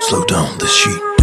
Slow down the sheet.